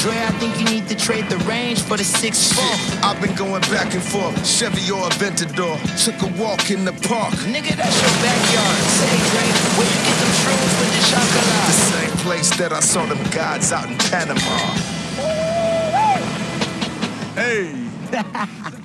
Dre, I think you need to trade the range for the 6 4 I've been going back and forth, Chevy or Aventador. Took a walk in the park. Nigga, that's your backyard. Say, Dre, where you get them shrooms with the The same place that I saw them gods out in Panama. Hey.